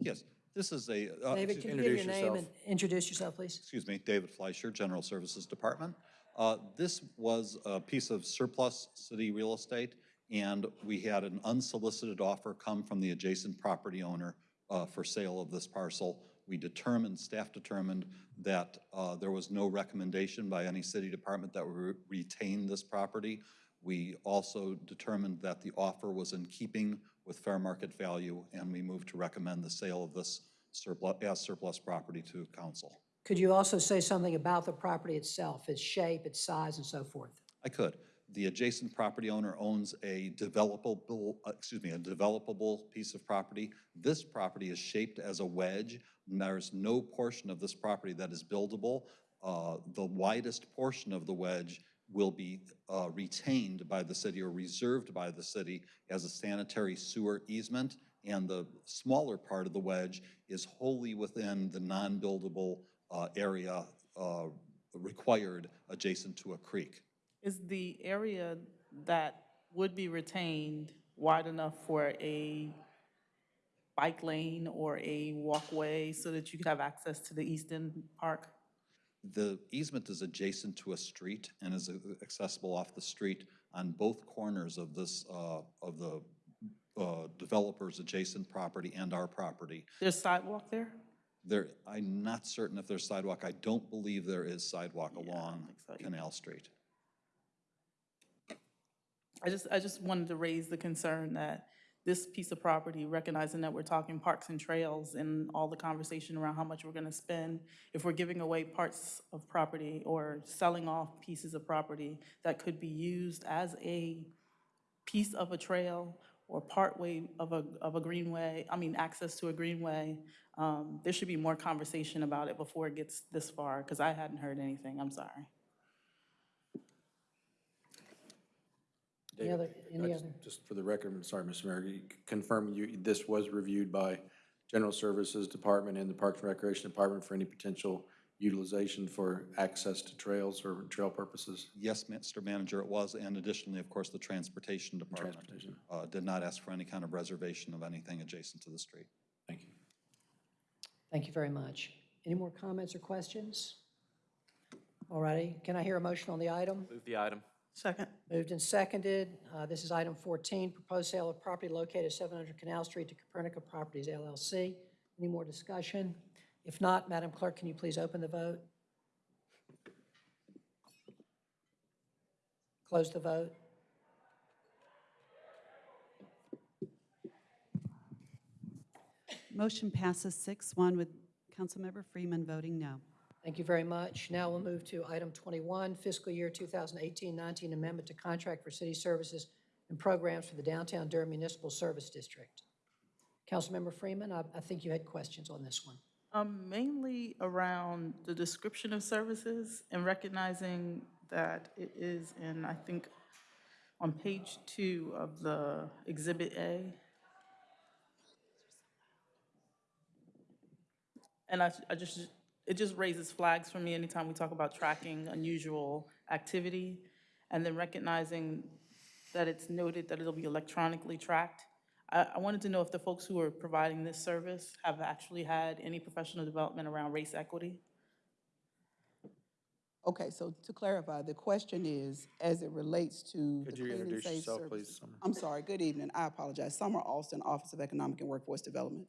Yes, this is a. uh, David, can you give your introduce name yourself. and introduce yourself, please? excuse me, David Fleischer, General Services Department. Uh, This was a piece of surplus city real estate, and we had an unsolicited offer come from the adjacent property owner uh, for sale of this parcel. We determined, staff determined, that uh, there was no recommendation by any city department that we re- retain this property. We also determined that the offer was in keeping with fair market value, and we move to recommend the sale of this surplus, as surplus property to council. Could you also say something about the property itself, its shape, its size, and so forth? I could. The adjacent property owner owns a developable, uh, excuse me, a developable piece of property. This property is shaped as a wedge. and There's no portion of this property that is buildable. Uh, The widest portion of the wedge will be uh, retained by the city or reserved by the city as a sanitary sewer easement, and the smaller part of the wedge is wholly within the non-buildable uh, area uh, required adjacent to a creek. Is the area that would be retained wide enough for a bike lane or a walkway so that you could have access to the Easton Park? The easement is adjacent to a street and is accessible off the street on both corners of this, uh, of the uh, developer's adjacent property and our property. There's sidewalk there? There, I'm not certain if there's sidewalk. I don't believe there is sidewalk along so. Canal Street. I just, I just wanted to raise the concern that this piece of property, recognizing that we're talking parks and trails and all the conversation around how much we're gonna spend, if we're giving away parts of property or selling off pieces of property that could be used as a piece of a trail or partway of a, of a greenway, I mean, access to a greenway, um, there should be more conversation about it before it gets this far, because I hadn't heard anything, I'm sorry. Any other, any just- other? Just for the record, I'm sorry, Mr. Mayor, you c- confirm you, this was reviewed by General Services Department and the Parks and Recreation Department for any potential utilization for access to trails or trail purposes? Yes, Mr. Manager, it was, and additionally, of course, the Transportation Department Transportation. uh, did not ask for any kind of reservation of anything adjacent to the street. Thank you. Thank you very much. Any more comments or questions? All righty, can I hear a motion on the item? Move the item. Second. Moved and seconded. Uh, This is item 14, proposed sale of property located at 700 Canal Street to Copernica Properties LLC. Any more discussion? If not, Madam Clerk, can you please open the vote? Close the vote. Motion passes 6-1 with Councilmember Freeman voting no. Thank you very much. Now we'll move to item 21, fiscal year 2018-19 amendment to contract for city services and programs for the downtown Durham Municipal Service District. Councilmember Freeman, I, I think you had questions on this one. Um, mainly around the description of services and recognizing that it is in, I think, on page two of the Exhibit A. And I, I just, it just raises flags for me anytime we talk about tracking unusual activity. And then recognizing that it's noted that it'll be electronically tracked. I, I wanted to know if the folks who are providing this service have actually had any professional development around race equity? Okay, so to clarify, the question is, as it relates to the Could you Clean and introduce Safe yourself, please, Summer? I'm sorry, good evening, I apologize. Summer Austin, Office of Economic and Workforce Development.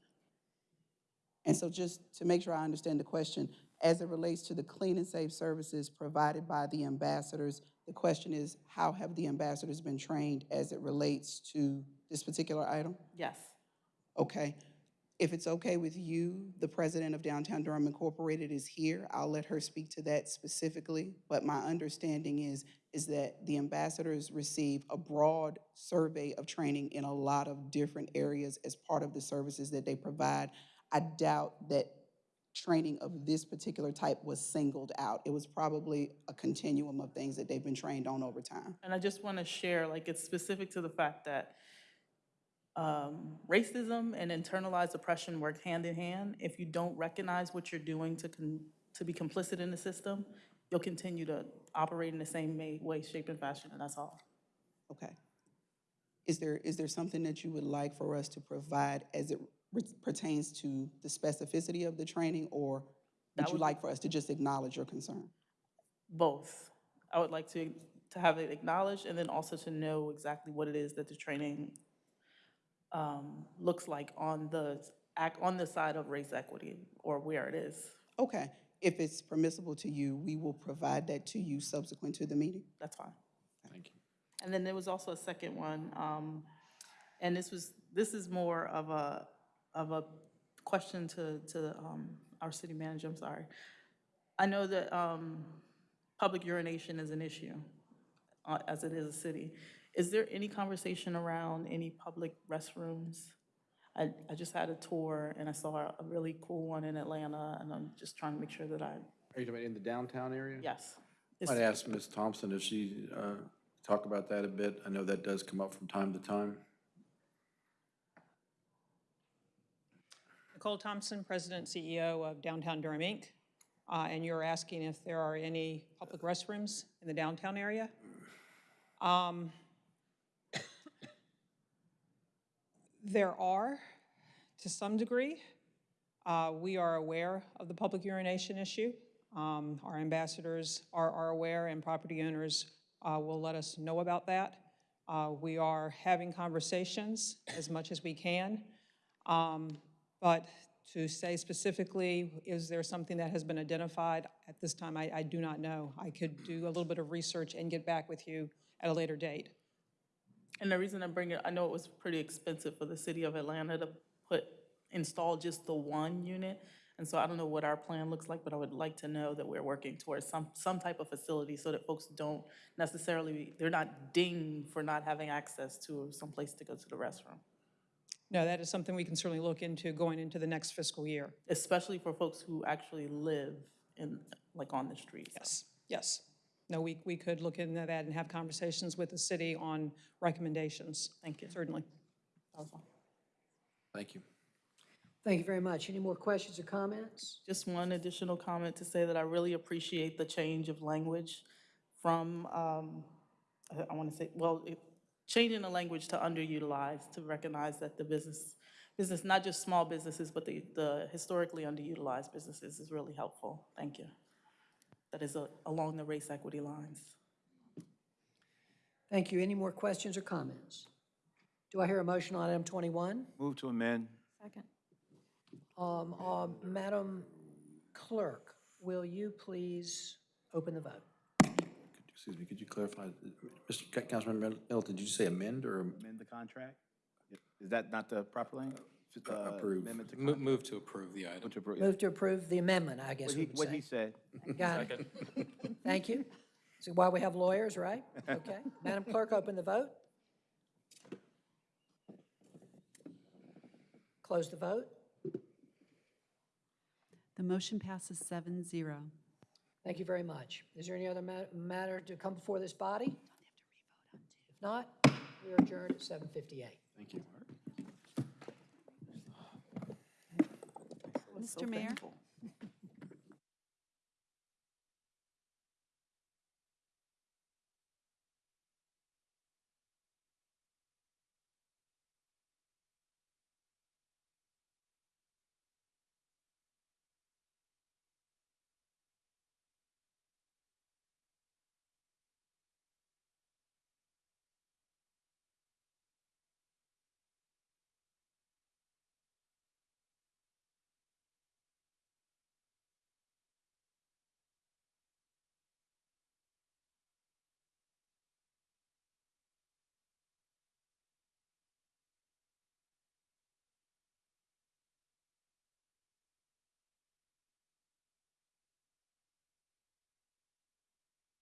And so just to make sure I understand the question, as it relates to the clean and safe services provided by the ambassadors, the question is, how have the ambassadors been trained as it relates to this particular item? Yes. Okay. If it's okay with you, the president of Downtown Durham Incorporated is here. I'll let her speak to that specifically. But my understanding is, is that the ambassadors receive a broad survey of training in a lot of different areas as part of the services that they provide. I doubt that training of this particular type was singled out. It was probably a continuum of things that they've been trained on over time. And I just want to share, like, it's specific to the fact that um, racism and internalized oppression work hand in hand. If you don't recognize what you're doing to, con- to be complicit in the system, you'll continue to operate in the same way, shape, and fashion, and that's all. Okay. Is there, is there something that you would like for us to provide as it pertains to the specificity of the training, or would That you like for us to just acknowledge your concern? Both. I would like to, to have it acknowledged and then also to know exactly what it is that the training um, looks like on the, on the side of race equity or where it is. Okay, if it's permissible to you, we will provide that to you subsequent to the meeting. That's fine. Thank you. And then there was also a second one, um, and this was, this is more of a, of a question to, to, um, our city manager, I'm sorry. I know that, um, public urination is an issue, uh, as it is a city. Is there any conversation around any public restrooms? I, I just had a tour and I saw a really cool one in Atlanta, and I'm just trying to make sure that I, Are you talking about in the downtown area? yes. I'd ask Ms. Thompson if she, uh, talk about that a bit. I know that does come up from time to time. Nicole Thompson, President CEO of Downtown Durham, Inc. Uh, And you're asking if there are any public restrooms in the downtown area? Um, There are, to some degree. Uh, We are aware of the public urination issue. Um, Our ambassadors are are aware, and property owners uh, will let us know about that. Uh, We are having conversations as much as we can. Um, But to say specifically, is there something that has been identified, at this time, I, I do not know. I could do a little bit of research and get back with you at a later date. And the reason I bring it, I know it was pretty expensive for the city of Atlanta to put, install just the one unit. And so I don't know what our plan looks like, but I would like to know that we're working towards some, some type of facility so that folks don't necessarily, they're not dinged for not having access to some place to go to the restroom. No, that is something we can certainly look into going into the next fiscal year. Especially for folks who actually live in, like on the streets. Yes, yes. No, we, we could look into that and have conversations with the city on recommendations. Thank you. Certainly. Thank you. Thank you very much. Any more questions or comments? Just one additional comment to say that I really appreciate the change of language from, um, I- I want to say, well, it- changing the language to underutilized, to recognize that the business, business, not just small businesses, but the, the historically underutilized businesses is really helpful. Thank you. That is uh, along the race equity lines. Thank you. Any more questions or comments? Do I hear a motion on item 21? Move to amend. Second. Um, uh, Madam Clerk, will you please open the vote? Excuse me, could you clarify, Mr. Ca- Councilmember Middleton, did you say amend or? Amend the contract? Is that not the proper language? Uh, Approve. amendment to Mo- Move to approve the item. Move to approve the amendment, I guess we would say. What he said. Got it. Thank you. So why we have lawyers, right? Okay. Madam Clerk, open the vote. Close the vote. The motion passes seven zero. Thank you very much. Is there any other ma- matter to come before this body? If not, we are adjourned at 7:58. Thank you. Mr. Mayor?